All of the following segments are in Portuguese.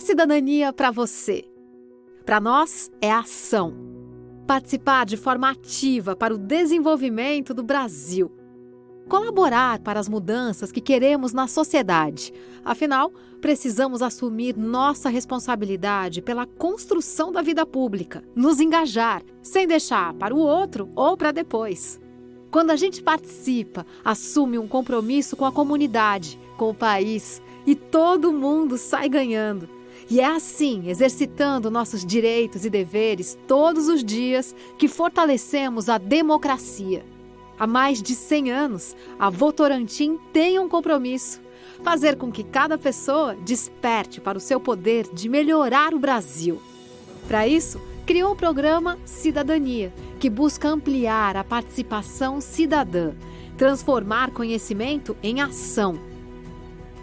cidadania para você? Para nós, é ação. Participar de forma ativa para o desenvolvimento do Brasil. Colaborar para as mudanças que queremos na sociedade. Afinal, precisamos assumir nossa responsabilidade pela construção da vida pública, nos engajar, sem deixar para o outro ou para depois. Quando a gente participa, assume um compromisso com a comunidade, com o país, e todo mundo sai ganhando. E é assim, exercitando nossos direitos e deveres todos os dias, que fortalecemos a democracia. Há mais de 100 anos, a Votorantim tem um compromisso: fazer com que cada pessoa desperte para o seu poder de melhorar o Brasil. Para isso, criou o programa Cidadania, que busca ampliar a participação cidadã, transformar conhecimento em ação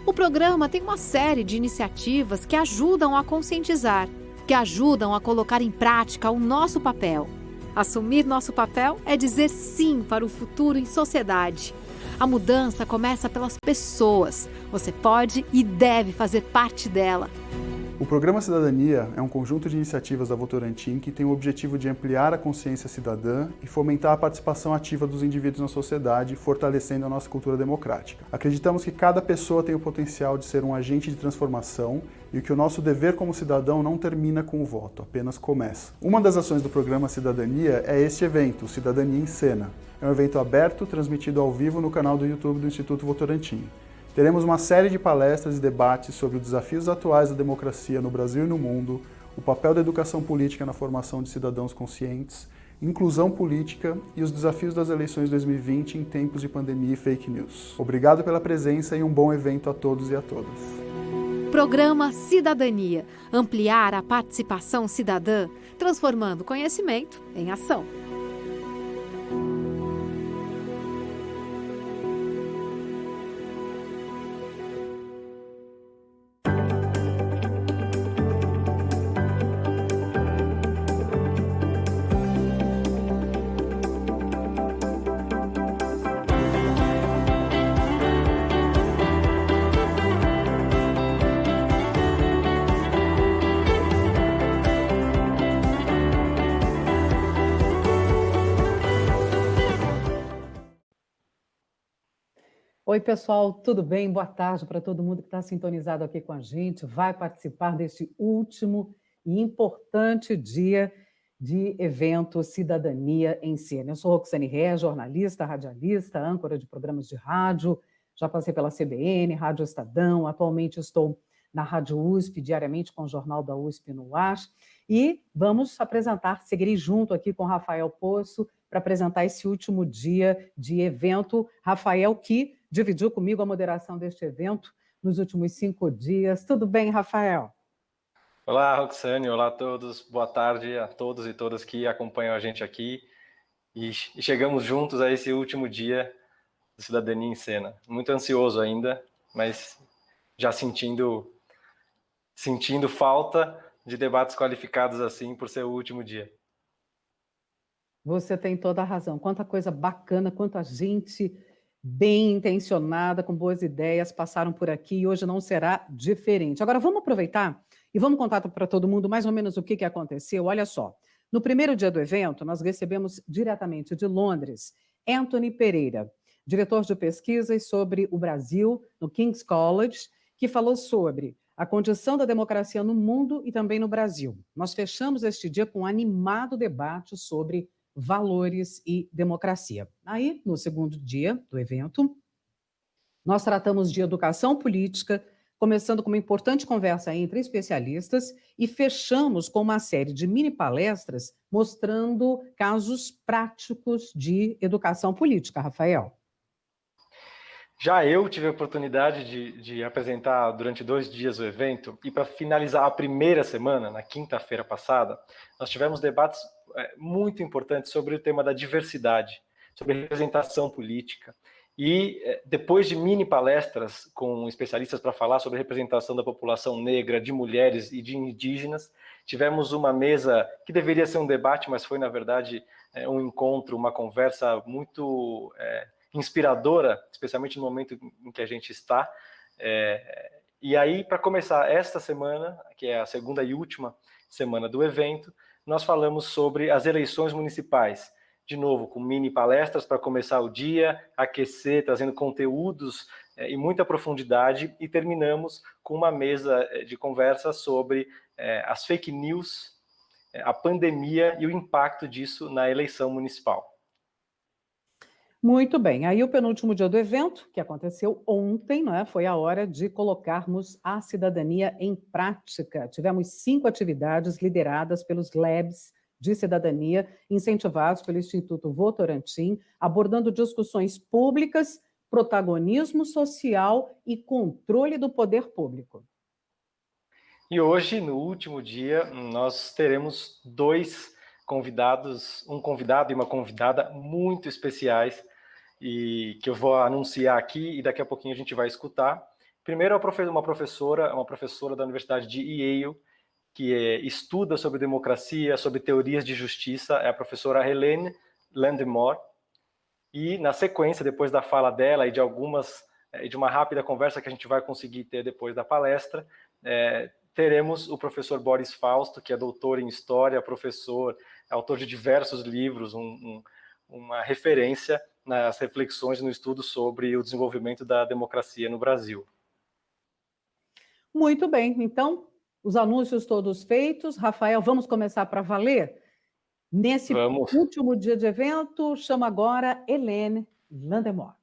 o programa tem uma série de iniciativas que ajudam a conscientizar, que ajudam a colocar em prática o nosso papel. Assumir nosso papel é dizer sim para o futuro em sociedade. A mudança começa pelas pessoas. Você pode e deve fazer parte dela. O Programa Cidadania é um conjunto de iniciativas da Votorantim que tem o objetivo de ampliar a consciência cidadã e fomentar a participação ativa dos indivíduos na sociedade, fortalecendo a nossa cultura democrática. Acreditamos que cada pessoa tem o potencial de ser um agente de transformação e que o nosso dever como cidadão não termina com o voto, apenas começa. Uma das ações do Programa Cidadania é este evento, Cidadania em Cena. É um evento aberto, transmitido ao vivo no canal do YouTube do Instituto Votorantim. Teremos uma série de palestras e debates sobre os desafios atuais da democracia no Brasil e no mundo, o papel da educação política na formação de cidadãos conscientes, inclusão política e os desafios das eleições 2020 em tempos de pandemia e fake news. Obrigado pela presença e um bom evento a todos e a todas. Programa Cidadania. Ampliar a participação cidadã, transformando conhecimento em ação. Oi, pessoal, tudo bem? Boa tarde para todo mundo que está sintonizado aqui com a gente, vai participar deste último e importante dia de evento Cidadania em Cena. Eu sou Roxane Ré, jornalista, radialista, âncora de programas de rádio, já passei pela CBN, Rádio Estadão, atualmente estou na Rádio USP, diariamente com o Jornal da USP no ar, e vamos apresentar, seguirei junto aqui com Rafael Poço, para apresentar esse último dia de evento. Rafael, que dividiu comigo a moderação deste evento nos últimos cinco dias. Tudo bem, Rafael? Olá, Roxane. Olá a todos. Boa tarde a todos e todas que acompanham a gente aqui. E chegamos juntos a esse último dia do Cidadania em Cena. Muito ansioso ainda, mas já sentindo, sentindo falta de debates qualificados assim por ser o último dia. Você tem toda a razão. Quanta coisa bacana, quanta gente bem intencionada, com boas ideias, passaram por aqui e hoje não será diferente. Agora, vamos aproveitar e vamos contar para todo mundo mais ou menos o que, que aconteceu. Olha só, no primeiro dia do evento, nós recebemos diretamente de Londres Anthony Pereira, diretor de pesquisas sobre o Brasil no King's College, que falou sobre a condição da democracia no mundo e também no Brasil. Nós fechamos este dia com um animado debate sobre valores e democracia. Aí, no segundo dia do evento, nós tratamos de educação política, começando com uma importante conversa entre especialistas e fechamos com uma série de mini palestras mostrando casos práticos de educação política, Rafael. Já eu tive a oportunidade de, de apresentar durante dois dias o evento e para finalizar a primeira semana, na quinta-feira passada, nós tivemos debates é, muito importante sobre o tema da diversidade, sobre representação política. E é, depois de mini palestras com especialistas para falar sobre representação da população negra, de mulheres e de indígenas, tivemos uma mesa que deveria ser um debate, mas foi, na verdade, é, um encontro, uma conversa muito é, inspiradora, especialmente no momento em que a gente está. É, E aí, para começar esta semana, que é a segunda e última semana do evento, nós falamos sobre as eleições municipais. De novo, com mini palestras para começar o dia, aquecer, trazendo conteúdos é, em muita profundidade, e terminamos com uma mesa é, de conversa sobre é, as fake news, é, a pandemia e o impacto disso na eleição municipal. Muito bem, aí o penúltimo dia do evento, que aconteceu ontem, não é? foi a hora de colocarmos a cidadania em prática. Tivemos cinco atividades lideradas pelos labs de cidadania, incentivados pelo Instituto Votorantim, abordando discussões públicas, protagonismo social e controle do poder público. E hoje, no último dia, nós teremos dois convidados, um convidado e uma convidada muito especiais, e que eu vou anunciar aqui e daqui a pouquinho a gente vai escutar. Primeiro, uma professora, uma professora da Universidade de Yale, que é, estuda sobre democracia, sobre teorias de justiça, é a professora Helene Landemore. E na sequência, depois da fala dela e de algumas é, e de uma rápida conversa que a gente vai conseguir ter depois da palestra, é, teremos o professor Boris Fausto, que é doutor em História, professor, autor de diversos livros, um, um, uma referência nas reflexões no estudo sobre o desenvolvimento da democracia no Brasil. Muito bem, então, os anúncios todos feitos. Rafael, vamos começar para valer? Nesse vamos. último dia de evento, chamo agora Helene Landemore.